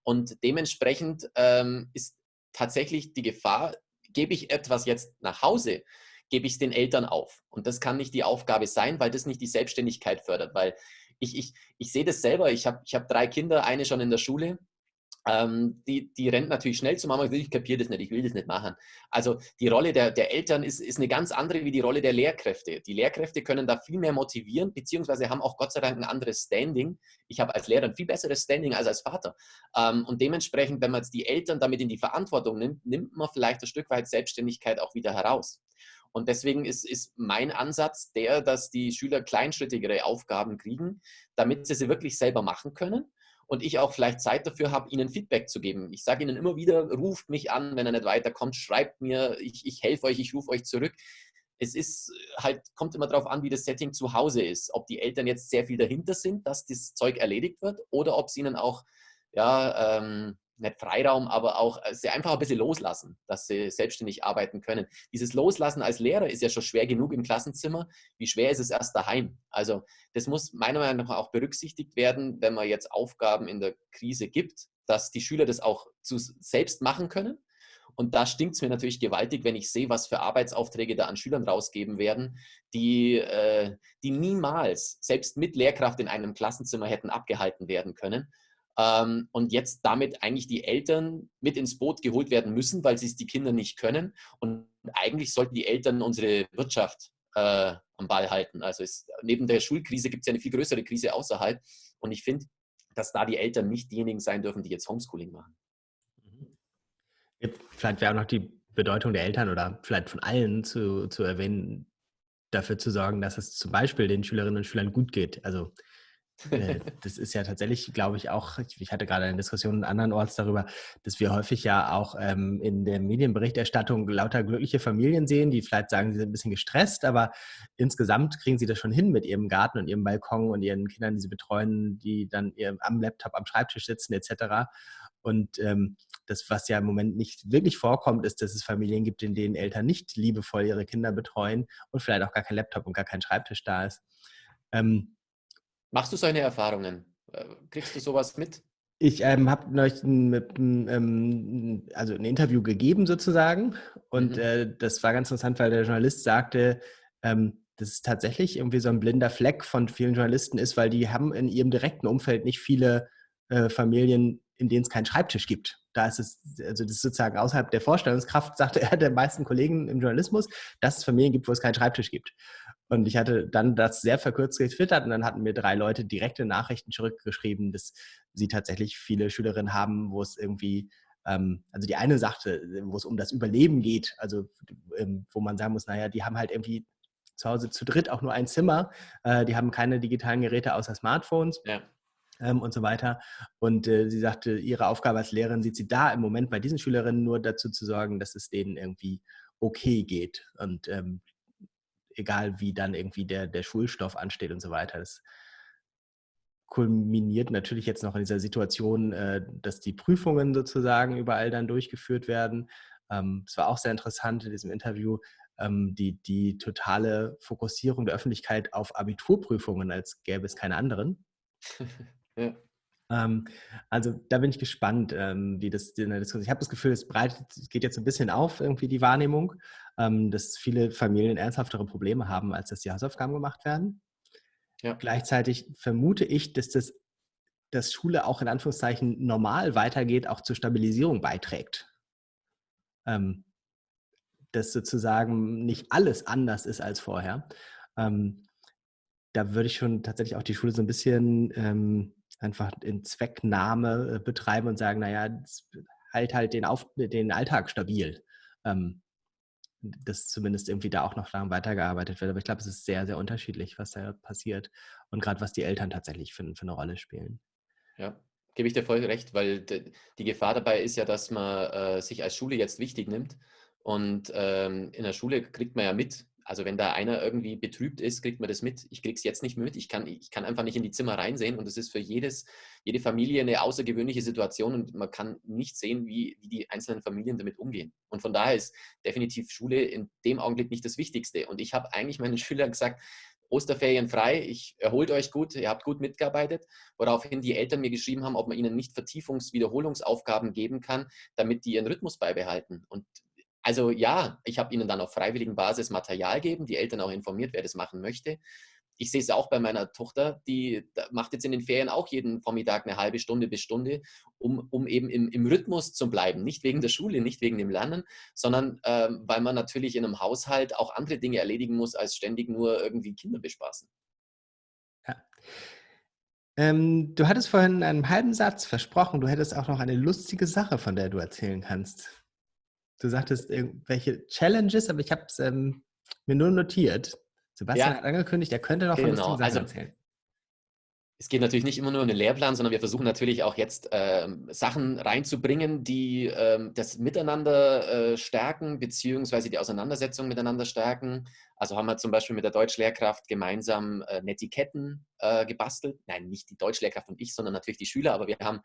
Und dementsprechend ähm, ist tatsächlich die Gefahr, gebe ich etwas jetzt nach Hause, gebe ich es den Eltern auf. Und das kann nicht die Aufgabe sein, weil das nicht die Selbstständigkeit fördert. Weil ich, ich, ich sehe das selber, ich habe ich hab drei Kinder, eine schon in der Schule ähm, die, die rennt natürlich schnell zu Mama ich kapiere das nicht, ich will das nicht machen. Also die Rolle der, der Eltern ist, ist eine ganz andere wie die Rolle der Lehrkräfte. Die Lehrkräfte können da viel mehr motivieren, beziehungsweise haben auch Gott sei Dank ein anderes Standing. Ich habe als Lehrer ein viel besseres Standing als als Vater. Ähm, und dementsprechend, wenn man jetzt die Eltern damit in die Verantwortung nimmt, nimmt man vielleicht ein Stück weit Selbstständigkeit auch wieder heraus. Und deswegen ist, ist mein Ansatz der, dass die Schüler kleinschrittigere Aufgaben kriegen, damit sie sie wirklich selber machen können und ich auch vielleicht Zeit dafür habe, ihnen Feedback zu geben. Ich sage ihnen immer wieder, ruft mich an, wenn er nicht weiterkommt, schreibt mir, ich, ich helfe euch, ich rufe euch zurück. Es ist halt, kommt immer darauf an, wie das Setting zu Hause ist. Ob die Eltern jetzt sehr viel dahinter sind, dass das Zeug erledigt wird oder ob sie ihnen auch ja, ähm, nicht Freiraum, aber auch äh, sie einfach ein bisschen loslassen, dass sie selbstständig arbeiten können. Dieses Loslassen als Lehrer ist ja schon schwer genug im Klassenzimmer. Wie schwer ist es erst daheim? Also das muss meiner Meinung nach auch berücksichtigt werden, wenn man jetzt Aufgaben in der Krise gibt, dass die Schüler das auch zu selbst machen können. Und da stinkt es mir natürlich gewaltig, wenn ich sehe, was für Arbeitsaufträge da an Schülern rausgeben werden, die, äh, die niemals, selbst mit Lehrkraft in einem Klassenzimmer hätten abgehalten werden können ähm, und jetzt damit eigentlich die Eltern mit ins Boot geholt werden müssen, weil sie es die Kinder nicht können. Und eigentlich sollten die Eltern unsere Wirtschaft äh, am Ball halten. Also es, neben der Schulkrise gibt es ja eine viel größere Krise außerhalb. Und ich finde, dass da die Eltern nicht diejenigen sein dürfen, die jetzt Homeschooling machen. Mhm. Vielleicht wäre auch noch die Bedeutung der Eltern oder vielleicht von allen zu, zu erwähnen, dafür zu sorgen, dass es zum Beispiel den Schülerinnen und Schülern gut geht. Also das ist ja tatsächlich, glaube ich, auch, ich hatte gerade eine Diskussion andernorts darüber, dass wir häufig ja auch ähm, in der Medienberichterstattung lauter glückliche Familien sehen, die vielleicht sagen, sie sind ein bisschen gestresst, aber insgesamt kriegen sie das schon hin mit ihrem Garten und ihrem Balkon und ihren Kindern, die sie betreuen, die dann am Laptop am Schreibtisch sitzen etc. Und ähm, das, was ja im Moment nicht wirklich vorkommt, ist, dass es Familien gibt, in denen Eltern nicht liebevoll ihre Kinder betreuen und vielleicht auch gar kein Laptop und gar kein Schreibtisch da ist. Ähm, Machst du solche Erfahrungen? Äh, kriegst du sowas mit? Ich ähm, habe neulich ein, ähm, also ein Interview gegeben sozusagen und mhm. äh, das war ganz interessant, weil der Journalist sagte, ähm, dass es tatsächlich irgendwie so ein blinder Fleck von vielen Journalisten ist, weil die haben in ihrem direkten Umfeld nicht viele äh, Familien, in denen es keinen Schreibtisch gibt. Da ist es, also das ist sozusagen außerhalb der Vorstellungskraft, sagte er der meisten Kollegen im Journalismus, dass es Familien gibt, wo es keinen Schreibtisch gibt. Und ich hatte dann das sehr verkürzt getwittert und dann hatten mir drei Leute direkte Nachrichten zurückgeschrieben, dass sie tatsächlich viele Schülerinnen haben, wo es irgendwie, ähm, also die eine sagte, wo es um das Überleben geht, also ähm, wo man sagen muss, naja, die haben halt irgendwie zu Hause zu dritt auch nur ein Zimmer, äh, die haben keine digitalen Geräte außer Smartphones. Ja. Ähm, und so weiter. Und äh, sie sagte, ihre Aufgabe als Lehrerin sieht sie da im Moment bei diesen Schülerinnen nur dazu zu sorgen, dass es denen irgendwie okay geht. Und ähm, egal wie dann irgendwie der, der Schulstoff ansteht und so weiter. Das kulminiert natürlich jetzt noch in dieser Situation, äh, dass die Prüfungen sozusagen überall dann durchgeführt werden. Ähm, es war auch sehr interessant in diesem Interview, ähm, die, die totale Fokussierung der Öffentlichkeit auf Abiturprüfungen, als gäbe es keine anderen. ja. Ähm, also da bin ich gespannt, ähm, wie das in der Diskussion. Ich habe das Gefühl, es breitet, geht jetzt ein bisschen auf, irgendwie die Wahrnehmung, ähm, dass viele Familien ernsthaftere Probleme haben, als dass die Hausaufgaben gemacht werden. Ja. Gleichzeitig vermute ich, dass das dass Schule auch in Anführungszeichen normal weitergeht, auch zur Stabilisierung beiträgt. Dass sozusagen nicht alles anders ist als vorher. Da würde ich schon tatsächlich auch die Schule so ein bisschen einfach in Zwecknahme äh, betreiben und sagen, naja, halt halt den, Auf den Alltag stabil. Ähm, dass zumindest irgendwie da auch noch daran weitergearbeitet wird. Aber ich glaube, es ist sehr, sehr unterschiedlich, was da passiert und gerade was die Eltern tatsächlich für, für eine Rolle spielen. Ja, gebe ich dir voll recht, weil die Gefahr dabei ist ja, dass man äh, sich als Schule jetzt wichtig nimmt und ähm, in der Schule kriegt man ja mit, also wenn da einer irgendwie betrübt ist, kriegt man das mit. Ich kriege es jetzt nicht mit. Ich kann, ich kann einfach nicht in die Zimmer reinsehen und es ist für jedes, jede Familie eine außergewöhnliche Situation und man kann nicht sehen, wie, wie die einzelnen Familien damit umgehen. Und von daher ist definitiv Schule in dem Augenblick nicht das Wichtigste. Und ich habe eigentlich meinen Schülern gesagt, Osterferien frei, ich erholt euch gut, ihr habt gut mitgearbeitet, woraufhin die Eltern mir geschrieben haben, ob man ihnen nicht Vertiefungs-Wiederholungsaufgaben geben kann, damit die ihren Rhythmus beibehalten. Und also ja, ich habe ihnen dann auf freiwilligen Basis Material gegeben, die Eltern auch informiert, wer das machen möchte. ich sehe es auch bei meiner Tochter, die macht jetzt in den Ferien auch jeden Vormittag eine halbe Stunde bis Stunde, um, um eben im, im Rhythmus zu bleiben. Nicht wegen der Schule, nicht wegen dem Lernen, sondern ähm, weil man natürlich in einem Haushalt auch andere Dinge erledigen muss, als ständig nur irgendwie Kinder bespaßen. Ja. Ähm, du hattest vorhin in einem halben Satz versprochen, du hättest auch noch eine lustige Sache, von der du erzählen kannst. Du sagtest irgendwelche Challenges, aber ich habe es ähm, mir nur notiert. Sebastian ja. hat angekündigt, er könnte noch von genau. lustigen Sachen also, erzählen. Es geht natürlich nicht immer nur um den Lehrplan, sondern wir versuchen natürlich auch jetzt ähm, Sachen reinzubringen, die ähm, das Miteinander äh, stärken, beziehungsweise die Auseinandersetzung miteinander stärken. Also haben wir zum Beispiel mit der Deutschlehrkraft gemeinsam äh, Netiquetten äh, gebastelt. Nein, nicht die Deutschlehrkraft und ich, sondern natürlich die Schüler, aber wir haben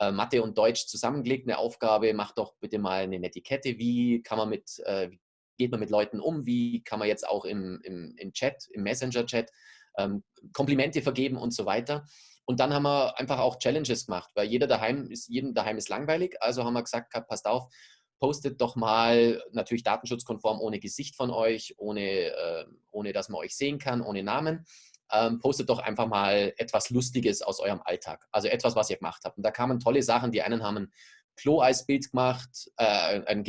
äh, Mathe und Deutsch zusammengelegt, eine Aufgabe, macht doch bitte mal eine Netiquette, wie kann man mit, äh, geht man mit Leuten um, wie kann man jetzt auch im, im, im Chat, im Messenger-Chat ähm, Komplimente vergeben und so weiter. Und dann haben wir einfach auch Challenges gemacht, weil jeder daheim ist, jedem daheim ist langweilig. Also haben wir gesagt, passt auf, postet doch mal natürlich datenschutzkonform ohne Gesicht von euch, ohne, äh, ohne dass man euch sehen kann, ohne Namen. Ähm, postet doch einfach mal etwas Lustiges aus eurem Alltag. Also etwas, was ihr gemacht habt. Und da kamen tolle Sachen. Die einen haben ein Klo als Bild gemacht, äh, ein,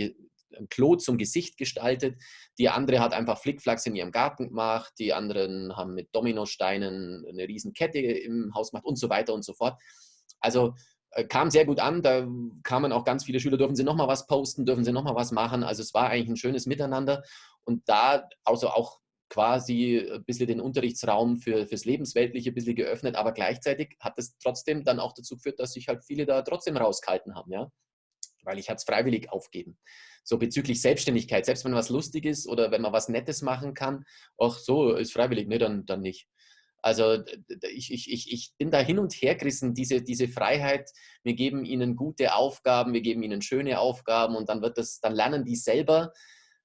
ein Klo zum Gesicht gestaltet. Die andere hat einfach Flickflacks in ihrem Garten gemacht. Die anderen haben mit Dominosteinen eine riesen Kette im Haus gemacht und so weiter und so fort. Also äh, kam sehr gut an. Da kamen auch ganz viele Schüler, dürfen sie nochmal was posten, dürfen sie nochmal was machen. Also es war eigentlich ein schönes Miteinander. Und da also auch quasi ein bisschen den Unterrichtsraum für, fürs Lebensweltliche ein bisschen geöffnet, aber gleichzeitig hat es trotzdem dann auch dazu geführt, dass sich halt viele da trotzdem rausgehalten haben, ja. Weil ich es freiwillig aufgeben so bezüglich Selbstständigkeit, selbst wenn was lustig ist oder wenn man was Nettes machen kann, ach so, ist freiwillig, ne, dann, dann nicht. Also ich, ich, ich, ich bin da hin und her gerissen, diese, diese Freiheit, wir geben ihnen gute Aufgaben, wir geben ihnen schöne Aufgaben und dann wird das, dann lernen die selber.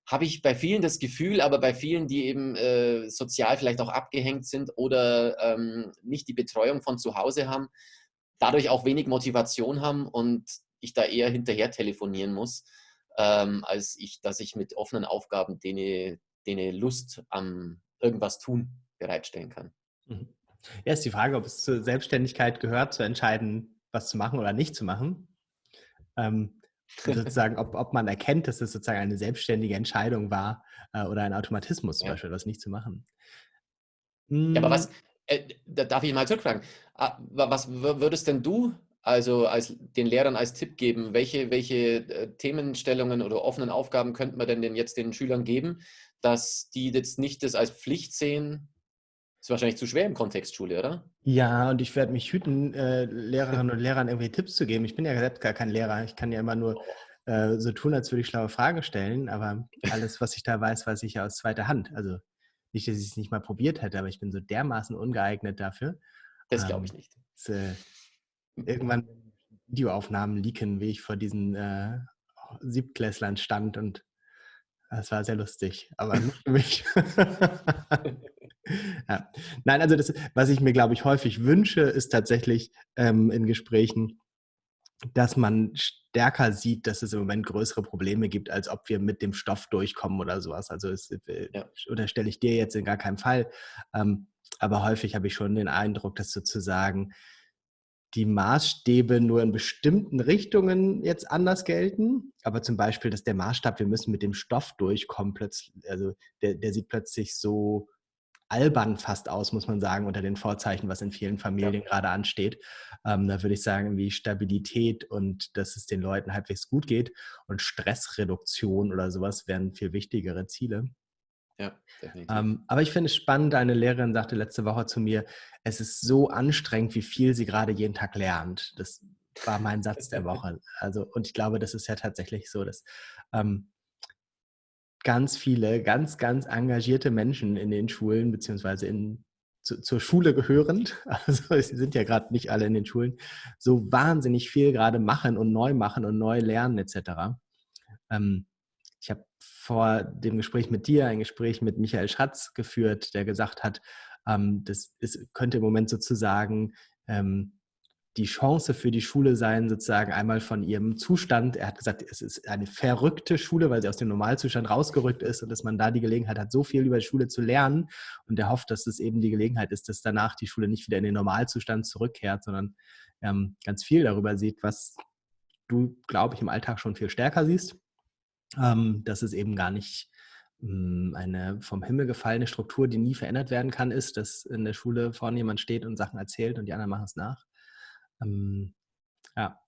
Habe ich bei vielen das Gefühl, aber bei vielen, die eben äh, sozial vielleicht auch abgehängt sind oder ähm, nicht die Betreuung von zu Hause haben, dadurch auch wenig Motivation haben und ich da eher hinterher telefonieren muss ähm, als ich, dass ich mit offenen Aufgaben denen, denen Lust am irgendwas tun bereitstellen kann. Mhm. Ja, ist die Frage, ob es zur Selbstständigkeit gehört, zu entscheiden, was zu machen oder nicht zu machen. Ähm, sozusagen, ob, ob man erkennt, dass es sozusagen eine selbstständige Entscheidung war äh, oder ein Automatismus zum ja. Beispiel, was nicht zu machen. Ja, aber was, hm. äh, da darf ich mal zurückfragen, ah, was würdest denn du also als, den Lehrern als Tipp geben, welche, welche äh, Themenstellungen oder offenen Aufgaben könnte man denn, denn jetzt den Schülern geben, dass die jetzt nicht das als Pflicht sehen? Ist wahrscheinlich zu schwer im Kontext Schule, oder? Ja, und ich werde mich hüten, äh, Lehrerinnen und Lehrern irgendwie Tipps zu geben. Ich bin ja selbst gar kein Lehrer. Ich kann ja immer nur äh, so tun, als würde ich schlaue Fragen stellen. Aber alles, was ich da weiß, weiß ich ja aus zweiter Hand. Also nicht, dass ich es nicht mal probiert hätte, aber ich bin so dermaßen ungeeignet dafür. Das glaube ich ähm, nicht. Das, äh, irgendwann Videoaufnahmen leaken, wie ich vor diesen äh, Siebtklässlern stand und das war sehr lustig, aber nicht für mich. ja. Nein, also das, was ich mir, glaube ich, häufig wünsche, ist tatsächlich ähm, in Gesprächen, dass man stärker sieht, dass es im Moment größere Probleme gibt, als ob wir mit dem Stoff durchkommen oder sowas. Also es, äh, ja. unterstelle ich dir jetzt in gar keinem Fall. Ähm, aber häufig habe ich schon den Eindruck, dass sozusagen die Maßstäbe nur in bestimmten Richtungen jetzt anders gelten. Aber zum Beispiel, dass der Maßstab, wir müssen mit dem Stoff durchkommen, plötzlich, also der, der sieht plötzlich so albern fast aus, muss man sagen, unter den Vorzeichen, was in vielen Familien ja. gerade ansteht. Ähm, da würde ich sagen, wie Stabilität und dass es den Leuten halbwegs gut geht und Stressreduktion oder sowas wären viel wichtigere Ziele. Ja, definitiv. Ähm, aber ich finde es spannend, eine Lehrerin sagte letzte Woche zu mir, es ist so anstrengend, wie viel sie gerade jeden Tag lernt. Das war mein Satz der Woche. Also, und ich glaube, das ist ja tatsächlich so, dass ähm, ganz viele, ganz, ganz engagierte Menschen in den Schulen, beziehungsweise in, zu, zur Schule gehörend, also sie sind ja gerade nicht alle in den Schulen, so wahnsinnig viel gerade machen und neu machen und neu lernen etc. Ähm, ich habe vor dem Gespräch mit dir ein Gespräch mit Michael Schatz geführt, der gesagt hat, ähm, das ist, könnte im Moment sozusagen ähm, die Chance für die Schule sein, sozusagen einmal von ihrem Zustand. Er hat gesagt, es ist eine verrückte Schule, weil sie aus dem Normalzustand rausgerückt ist und dass man da die Gelegenheit hat, so viel über die Schule zu lernen. Und er hofft, dass es eben die Gelegenheit ist, dass danach die Schule nicht wieder in den Normalzustand zurückkehrt, sondern ähm, ganz viel darüber sieht, was du, glaube ich, im Alltag schon viel stärker siehst. Ähm, dass es eben gar nicht hm, eine vom Himmel gefallene Struktur, die nie verändert werden kann, ist, dass in der Schule vorne jemand steht und Sachen erzählt und die anderen machen es nach. Ähm, ja.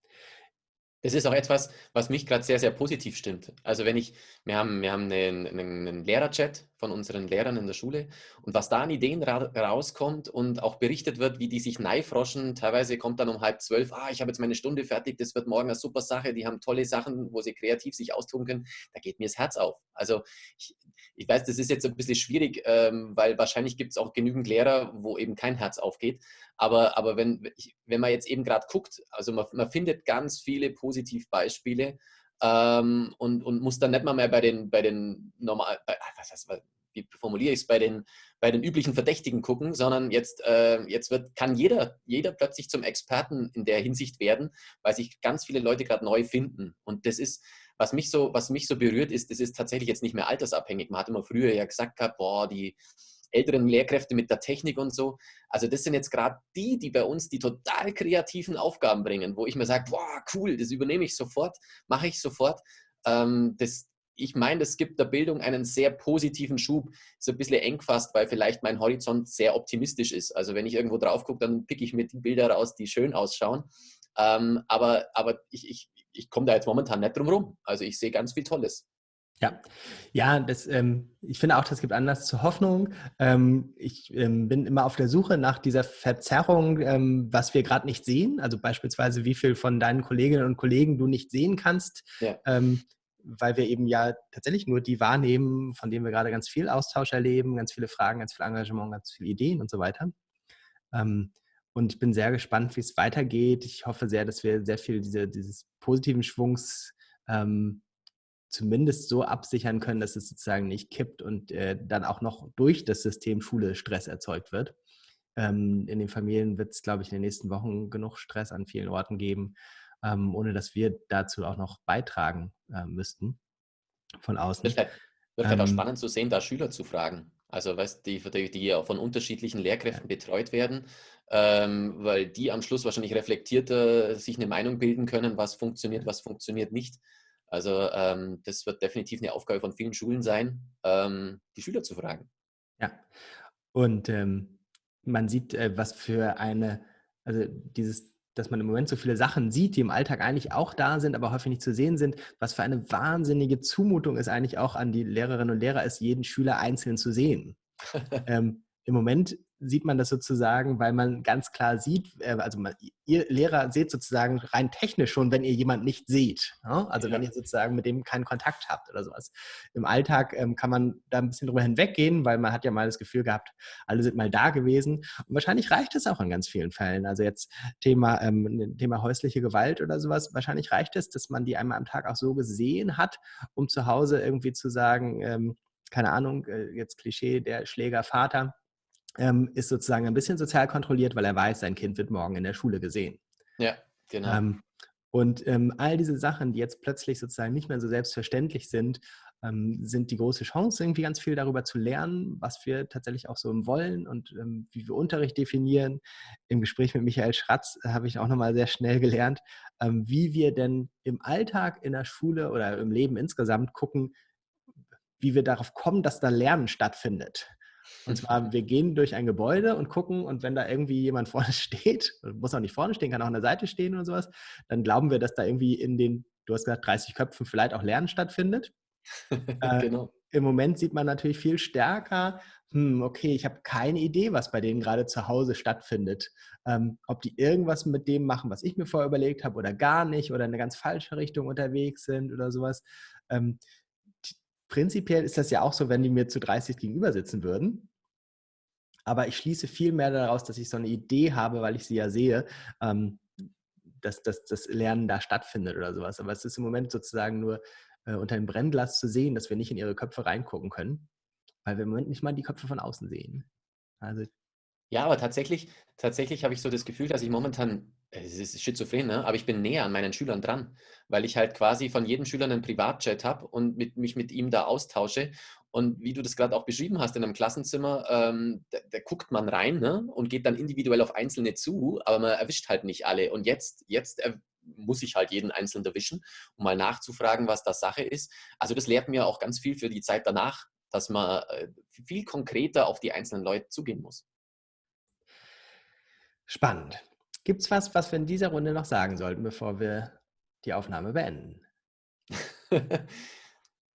Das ist auch etwas, was mich gerade sehr, sehr positiv stimmt. Also wenn ich, wir haben, wir haben einen, einen Lehrerchat von unseren Lehrern in der Schule und was da an Ideen ra rauskommt und auch berichtet wird, wie die sich neifroschen, teilweise kommt dann um halb zwölf, ah, ich habe jetzt meine Stunde fertig, das wird morgen eine super Sache, die haben tolle Sachen, wo sie kreativ sich austoben können, da geht mir das Herz auf. Also ich, ich weiß, das ist jetzt ein bisschen schwierig, ähm, weil wahrscheinlich gibt es auch genügend Lehrer, wo eben kein Herz aufgeht. Aber, aber wenn, wenn man jetzt eben gerade guckt, also man, man findet ganz viele Positivbeispiele ähm, und, und muss dann nicht mal mehr bei den, bei den normal, ah, was heißt, wie formuliere ich es, bei den, bei den üblichen Verdächtigen gucken, sondern jetzt, äh, jetzt wird, kann jeder, jeder plötzlich zum Experten in der Hinsicht werden, weil sich ganz viele Leute gerade neu finden. Und das ist, was mich so, was mich so berührt, ist, das ist tatsächlich jetzt nicht mehr altersabhängig. Man hat immer früher ja gesagt boah, die, älteren Lehrkräfte mit der Technik und so. Also das sind jetzt gerade die, die bei uns die total kreativen Aufgaben bringen, wo ich mir sage, boah, cool, das übernehme ich sofort, mache ich sofort. Ähm, das, ich meine, das gibt der Bildung einen sehr positiven Schub. Ist ein bisschen eng fast, weil vielleicht mein Horizont sehr optimistisch ist. Also wenn ich irgendwo drauf gucke, dann picke ich mir die Bilder raus, die schön ausschauen. Ähm, aber aber ich, ich, ich komme da jetzt momentan nicht drum rum. Also ich sehe ganz viel Tolles. Ja, ja, das, ähm, ich finde auch, das gibt Anlass zur Hoffnung. Ähm, ich ähm, bin immer auf der Suche nach dieser Verzerrung, ähm, was wir gerade nicht sehen. Also beispielsweise, wie viel von deinen Kolleginnen und Kollegen du nicht sehen kannst, ja. Ähm, weil wir eben ja tatsächlich nur die wahrnehmen, von denen wir gerade ganz viel Austausch erleben, ganz viele Fragen, ganz viel Engagement, ganz viele Ideen und so weiter. Ähm, und ich bin sehr gespannt, wie es weitergeht. Ich hoffe sehr, dass wir sehr viel diese, dieses positiven Schwungs zumindest so absichern können, dass es sozusagen nicht kippt und äh, dann auch noch durch das System Schule Stress erzeugt wird. Ähm, in den Familien wird es, glaube ich, in den nächsten Wochen genug Stress an vielen Orten geben, ähm, ohne dass wir dazu auch noch beitragen äh, müssten von außen. Wird halt, wird halt auch spannend zu sehen, da Schüler zu fragen. Also weißt die, die, die ja von unterschiedlichen Lehrkräften ja. betreut werden, ähm, weil die am Schluss wahrscheinlich reflektierter sich eine Meinung bilden können, was funktioniert, was funktioniert nicht. Also ähm, das wird definitiv eine Aufgabe von vielen Schulen sein, ähm, die Schüler zu fragen. Ja, und ähm, man sieht, äh, was für eine, also dieses, dass man im Moment so viele Sachen sieht, die im Alltag eigentlich auch da sind, aber häufig nicht zu sehen sind, was für eine wahnsinnige Zumutung es eigentlich auch an die Lehrerinnen und Lehrer ist, jeden Schüler einzeln zu sehen. ähm, Im Moment sieht man das sozusagen, weil man ganz klar sieht, äh, also man, ihr Lehrer seht sozusagen rein technisch schon, wenn ihr jemanden nicht seht. Ja? Also ja. wenn ihr sozusagen mit dem keinen Kontakt habt oder sowas. Im Alltag ähm, kann man da ein bisschen drüber hinweggehen, weil man hat ja mal das Gefühl gehabt, alle sind mal da gewesen. Und wahrscheinlich reicht es auch in ganz vielen Fällen. Also jetzt Thema, ähm, Thema häusliche Gewalt oder sowas, wahrscheinlich reicht es, dass man die einmal am Tag auch so gesehen hat, um zu Hause irgendwie zu sagen, ähm, keine Ahnung, äh, jetzt Klischee, der Schlägervater ähm, ist sozusagen ein bisschen sozial kontrolliert, weil er weiß, sein Kind wird morgen in der Schule gesehen. Ja, genau. Ähm, und ähm, all diese Sachen, die jetzt plötzlich sozusagen nicht mehr so selbstverständlich sind, ähm, sind die große Chance, irgendwie ganz viel darüber zu lernen, was wir tatsächlich auch so wollen und ähm, wie wir Unterricht definieren. Im Gespräch mit Michael Schratz habe ich auch nochmal sehr schnell gelernt, ähm, wie wir denn im Alltag in der Schule oder im Leben insgesamt gucken, wie wir darauf kommen, dass da Lernen stattfindet. Und zwar, wir gehen durch ein Gebäude und gucken und wenn da irgendwie jemand vorne steht, muss auch nicht vorne stehen, kann auch an der Seite stehen oder sowas, dann glauben wir, dass da irgendwie in den, du hast gesagt, 30 Köpfen vielleicht auch Lernen stattfindet. äh, genau. Im Moment sieht man natürlich viel stärker, hm, okay, ich habe keine Idee, was bei denen gerade zu Hause stattfindet. Ähm, ob die irgendwas mit dem machen, was ich mir vorher überlegt habe oder gar nicht oder in eine ganz falsche Richtung unterwegs sind oder sowas. Ähm, prinzipiell ist das ja auch so, wenn die mir zu 30 gegenüber sitzen würden. Aber ich schließe viel mehr daraus, dass ich so eine Idee habe, weil ich sie ja sehe, ähm, dass, dass das Lernen da stattfindet oder sowas. Aber es ist im Moment sozusagen nur äh, unter dem Brennglas zu sehen, dass wir nicht in ihre Köpfe reingucken können, weil wir im Moment nicht mal die Köpfe von außen sehen. Also Ja, aber tatsächlich, tatsächlich habe ich so das Gefühl, dass ich momentan, es ist schizophren, ne? aber ich bin näher an meinen Schülern dran, weil ich halt quasi von jedem Schüler einen Privatchat habe und mit, mich mit ihm da austausche. Und wie du das gerade auch beschrieben hast in einem Klassenzimmer, ähm, da, da, guckt man rein ne? und geht dann individuell auf Einzelne zu, aber man erwischt halt nicht alle. Und jetzt, jetzt muss ich halt jeden Einzelnen erwischen, um mal nachzufragen, was das Sache ist. Also das lehrt mir auch ganz viel für die Zeit danach, dass man äh, viel konkreter auf die einzelnen Leute zugehen muss. Spannend. Gibt es was, was wir in dieser Runde noch sagen sollten, bevor wir die Aufnahme beenden?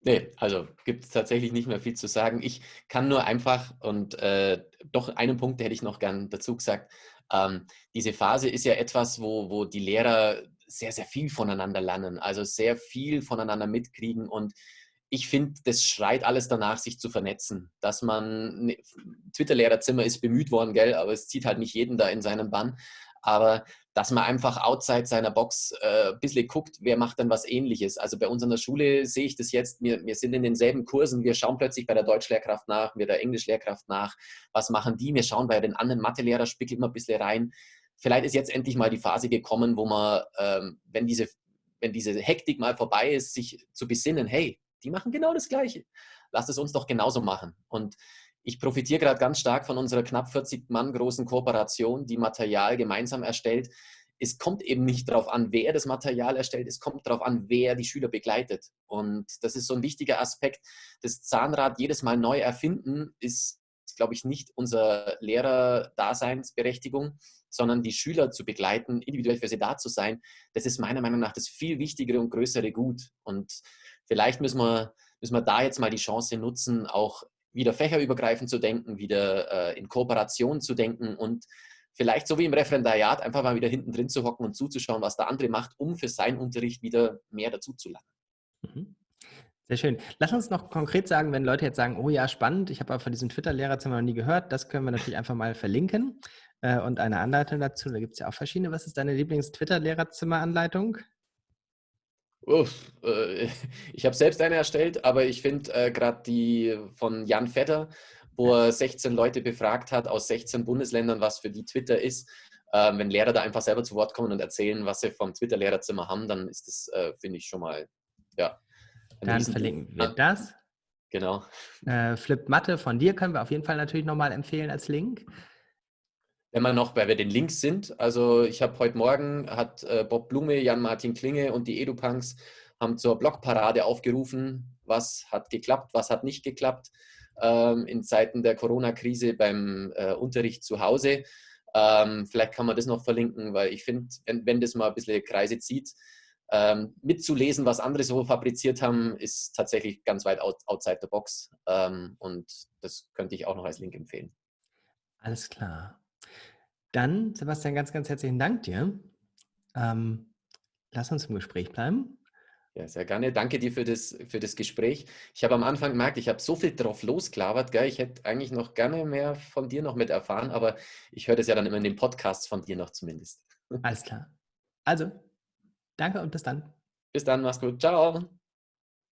nee, also gibt es tatsächlich nicht mehr viel zu sagen. Ich kann nur einfach und äh, doch einen Punkt hätte ich noch gern dazu gesagt. Ähm, diese Phase ist ja etwas, wo, wo die Lehrer sehr, sehr viel voneinander lernen, also sehr viel voneinander mitkriegen und ich finde, das schreit alles danach, sich zu vernetzen. Dass man, ne, Twitter-Lehrerzimmer ist bemüht worden, gell, aber es zieht halt nicht jeden da in seinen Bann. Aber dass man einfach outside seiner Box äh, ein bisschen guckt, wer macht denn was ähnliches. Also bei uns an der Schule sehe ich das jetzt, wir, wir sind in denselben Kursen, wir schauen plötzlich bei der Deutschlehrkraft nach, wir der Englischlehrkraft nach, was machen die, wir schauen bei den anderen Mathelehrer, spickelt man ein bisschen rein. Vielleicht ist jetzt endlich mal die Phase gekommen, wo man, ähm, wenn, diese, wenn diese Hektik mal vorbei ist, sich zu besinnen, hey, die machen genau das Gleiche. Lass es uns doch genauso machen. Und ich profitiere gerade ganz stark von unserer knapp 40 Mann großen Kooperation, die Material gemeinsam erstellt. Es kommt eben nicht darauf an, wer das Material erstellt, es kommt darauf an, wer die Schüler begleitet. Und das ist so ein wichtiger Aspekt. Das Zahnrad jedes Mal neu erfinden ist, glaube ich, nicht unsere Lehrer-Daseinsberechtigung, sondern die Schüler zu begleiten, individuell für sie da zu sein. Das ist meiner Meinung nach das viel wichtigere und größere Gut. Und vielleicht müssen wir, müssen wir da jetzt mal die Chance nutzen, auch wieder fächerübergreifend zu denken, wieder äh, in Kooperation zu denken und vielleicht so wie im Referendariat einfach mal wieder hinten drin zu hocken und zuzuschauen, was der andere macht, um für seinen Unterricht wieder mehr dazu zu lernen. Mhm. Sehr schön. Lass uns noch konkret sagen, wenn Leute jetzt sagen, oh ja, spannend, ich habe aber von diesem Twitter-Lehrerzimmer noch nie gehört, das können wir natürlich einfach mal verlinken äh, und eine Anleitung dazu. Da gibt es ja auch verschiedene. Was ist deine Lieblings-Twitter-Lehrerzimmer-Anleitung? Uff, äh, ich habe selbst eine erstellt, aber ich finde äh, gerade die von Jan Vetter, wo er 16 Leute befragt hat aus 16 Bundesländern, was für die Twitter ist. Äh, wenn Lehrer da einfach selber zu Wort kommen und erzählen, was sie vom Twitter-Lehrerzimmer haben, dann ist das, äh, finde ich, schon mal, ja. Dann verlinken wir das. Genau. Äh, Flip Mathe von dir können wir auf jeden Fall natürlich nochmal empfehlen als Link wenn wir noch bei den Links sind, also ich habe heute Morgen, hat äh, Bob Blume, Jan-Martin Klinge und die EduPunks haben zur Blogparade aufgerufen, was hat geklappt, was hat nicht geklappt ähm, in Zeiten der Corona-Krise beim äh, Unterricht zu Hause. Ähm, vielleicht kann man das noch verlinken, weil ich finde, wenn, wenn, das mal ein bisschen Kreise zieht, ähm, mitzulesen, was andere so fabriziert haben, ist tatsächlich ganz weit out, outside the box. Ähm, und das könnte ich auch noch als Link empfehlen. Alles klar. Dann, Sebastian, ganz, ganz herzlichen Dank dir. Ähm, lass uns im Gespräch bleiben. Ja, sehr gerne. Danke dir für das, für das Gespräch. Ich habe am Anfang gemerkt, ich habe so viel drauf losklabert. Gell? Ich hätte eigentlich noch gerne mehr von dir noch mit erfahren, aber ich höre das ja dann immer in den Podcasts von dir noch zumindest. Alles klar. Also, danke und bis dann. Bis dann, mach's gut. Ciao.